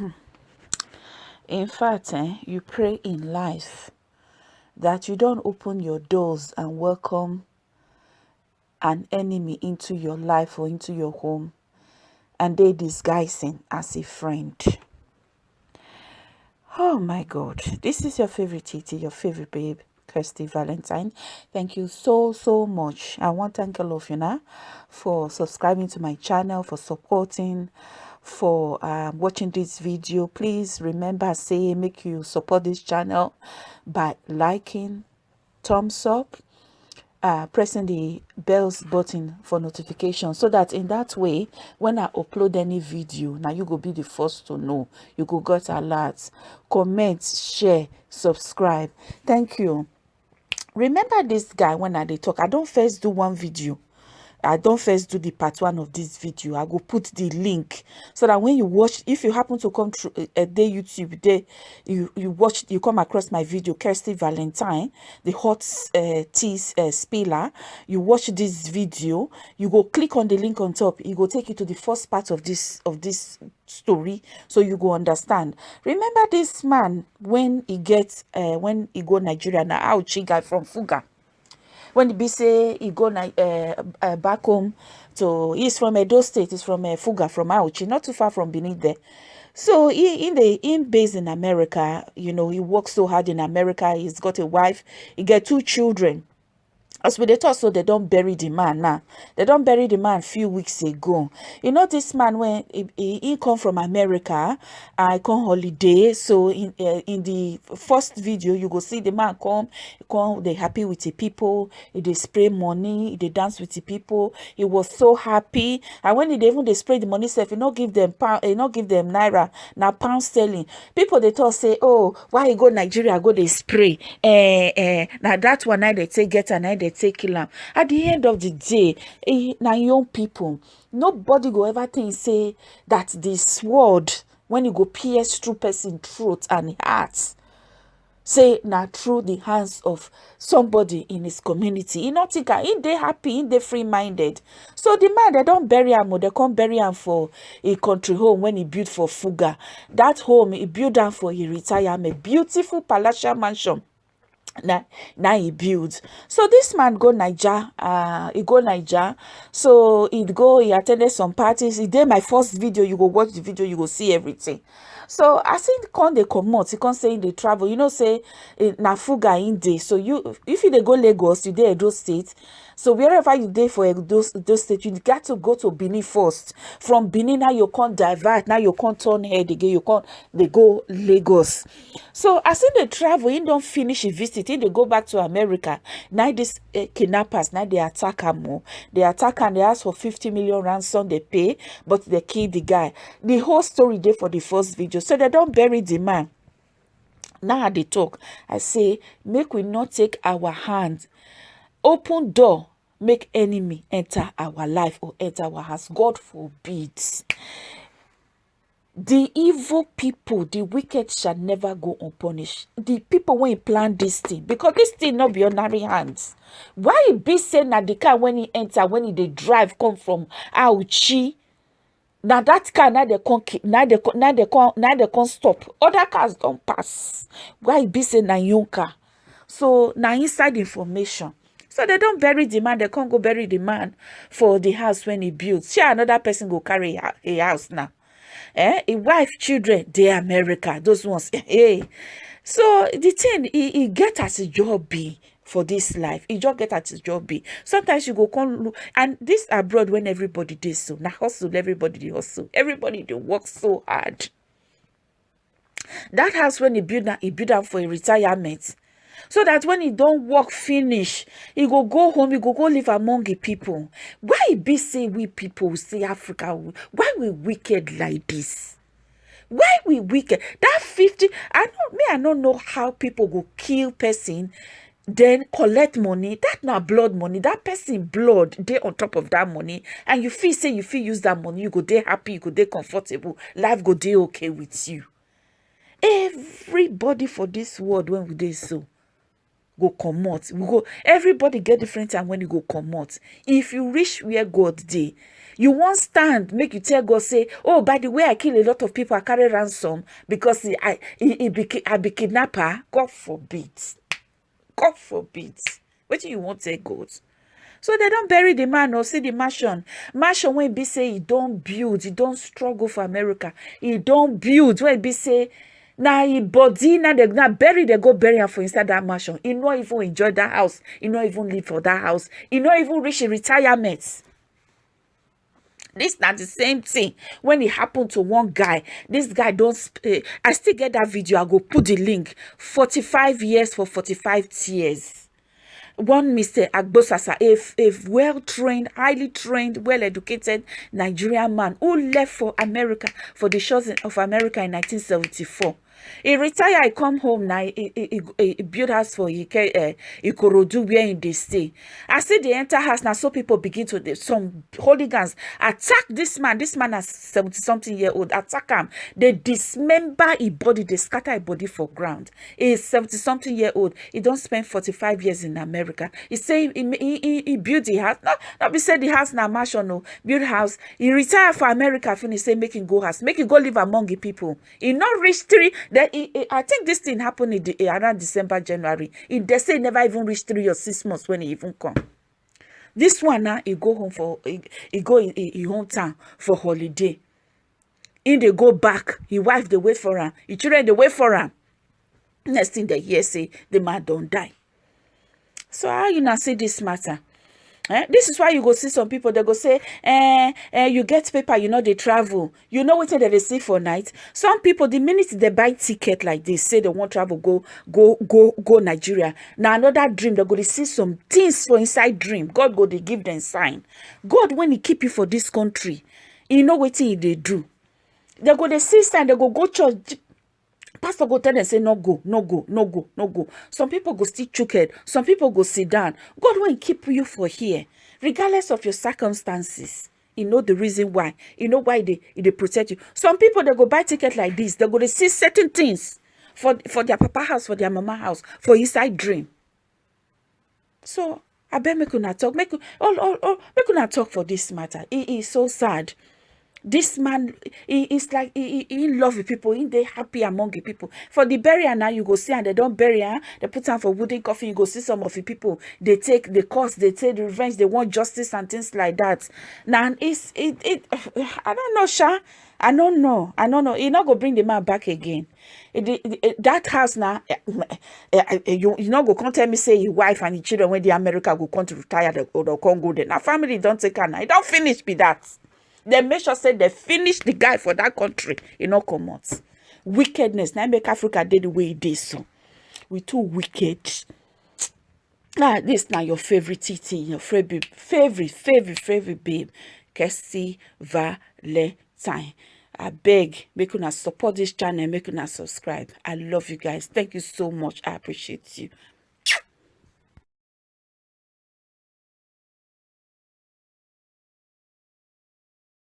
in fact eh, you pray in life that you don't open your doors and welcome an enemy into your life or into your home and they disguising as a friend oh my god this is your favorite Titi, your favorite babe Kirsty Valentine. Thank you so, so much. I want to thank all of you now for subscribing to my channel, for supporting, for um, watching this video. Please remember, say, make you support this channel by liking, thumbs up, uh, pressing the bells button for notification so that in that way when i upload any video now you go be the first to know. You go get alerts comment share subscribe. Thank you. Remember this guy when i dey talk? I don't first do one video i don't first do the part one of this video. I go put the link so that when you watch if you happen to come through a day youtube day you you watch you come across my video kirsty valentine the hot uh, tea uh, spiller. You watch this video you go click on the link on top. It go take you to the first part of this of this story so you go understand. Remember this man when he gets uh, when he go nigeria now guy from fugar when say he go uh, uh, back home to he's from Edo State, he's from uh, Fugar, from Auchi, not too far from Benin there. So he in the in based in America, you know, he works so hard in America. He's got a wife, he get two children as we dey talk so they don't bury the man now. They don't bury the man few weeks ago. You know this man when he, come from america i come holiday. So in uh, in the first video you go see the man come come they happy with the people. He dey spray money he dance with the people. He was so happy. And when he even they spray the money self he not give them pound he not give them naira. Now pound sterling. People they talk say oh why go nigeria go they spray? Eh eh now that one I they take get and I they take kill at the end of the day eh, na young people nobody go ever think say that the sword when e go pierce through person throat and heart say na through the hands of somebody in his community. E no think am e dey happy e dey free minded so the man dem don bury am o dem come bury am for a country home when he build for fuga. That home he build am for e retirement. Beautiful palatial mansion na na he build. So this man go naija uh he go naija. So he go he attended some parties. He did my first video. You go watch the video you go see everything. So as he come comot he come say he dey travel. You know say eh, na fuga in dey. So you if you dey go lagos you dey edo state so wherever you dey for those those state you got to go to benin first. From benin now you can't divert now you can't turn head again you come dey go lagos. So as he dey travel he don finish him visit he dey go back to america. Now dis uh, kidnappers now dey attack am They attack am dey ask for fifty million ransom they pay but they kill the guy. The whole story dey for the first video. So they don't bury the man. Now they talk. I say make we not take our hand. Open door make enemy enter our life or enter our house god forbid. The evil people the wicked shall never go unpunished. The people wey plan this thing because this thing no be ordinary hands. Why be say na the car when he enter when he dey drive come from auchi na that car na dey come na dey na dey come na dey come stop. Other cars don pass. Why be say na car? So na inside information so they don't bury the man they can't go bury the man for the house when he builds. shey another person go carry a house now. Eh a wife children dey america those ones. Hey. So the thing he, he get as a job be for this life. He just get as a job be. Sometimes you go come look and this abroad when everybody dey so na hustle everybody dey hustle. Everybody dey work so hard. That house when he build am he build am for a retirement so that when he don work finish he go go home he go go live among the people. Why e be say we people say africa why we wicked like this? Why we wicked? That 50 i know me i no know how people go kill person then collect money. That na blood money. That person blood dey on top of that money. And you feel say you fit use that money you go dey happy you go dey comfortable. Life go dey okay with you. Everybody for this world when we dey so go comot. We go everybody get different time when you go comot. If you reach where god dey you won't stand make you tell god say oh by the way i kill a lot of people i carry ransom because he, i he, be, i be kidnapper. God forbid. God forbid. Do you to say god? So they don't bury the man or see the mansion. Mansion when be say he don't build he don't struggle for america. He don't build when be say na e body na dey na bury dey go bury am for inside that mansion. E no even enjoy that house. E no even live for that house. E no even reach im retirement. This na the same thing. When e happen to one guy this guy don uh, i still get that video. I go put the link. 45 years for 45 tears. One Mr. Agbosasa, a, a well-trained, highly trained, well-educated Nigerian man who left for America, for the shores of America in 1974. He retire He come home now He he he build house for ike uh, ikorodu where in dey stay. I see dey enter house now so people begin to some hooligans attack this man. This man na seventy something year old attack am. Dey dismember him body dey scatter him body for ground. He is seventy something year old he don spend forty-five years in america. He say he he he, he build the house no no be say the house na mansion o build house. He retire for america finish say make him go house make him go live among the people. He no reach three then he, he, I think this thing happened in the, around December, January. He, they say never even reached three or six months when he even come. This one now, he go home for, he, he go in, in hometown for holiday. In they go back, his wife they wait for him, his children they wait for him. Next thing they hear say, the man don't die. So how you now see this matter? Eh? This is why you go see some people, they go say, eh, eh, you get paper, you know, they travel. You know what they see for night? Some people, the minute they buy ticket like this, say they want travel, go, go, go, go Nigeria. Now another dream, they go to see some things for inside dream. God go, they give them sign. God, when he keep you for this country, you know what they do. They go, they see sign, they go, go church, pastor go tell them say no go no go no go no go. Some people go still chook head. Some people go sit down. God won't keep you for here. Regardless of your circumstances you know the reason why. You know why they they protect you. Some people they go buy ticket like this. They go to see certain things for for their papa house for their mama house for inside dream. So I me could not talk. Make all all all make not talk for this matter. It is so sad this man he is like he, he, he love with people. He they happy among the people. For the burial now you go see and they don't bury her. They put on for wooden coffin. You go see some of the people. They take the cost they take the revenge. They want justice and things like that. Now it's it, it i don't know sha. I don't know. I don't know. He not go bring the man back again. It, it, it, that house now eh, eh, eh, you, you not go come tell me say your wife and your children when the america go come to retire or the congo then now family don't take her now. It don't finish be that dem make sure say dem finish the guy for that country. E no comot wickedness. Na make africa dey the way e dey so. We too wicked. Ah this na your favourite titi your favorite favorite favorite favorite babe Kirsty Valentine. Abeg make una support this channel make una subscribe. I love you guys. Thank you so much. I appreciate you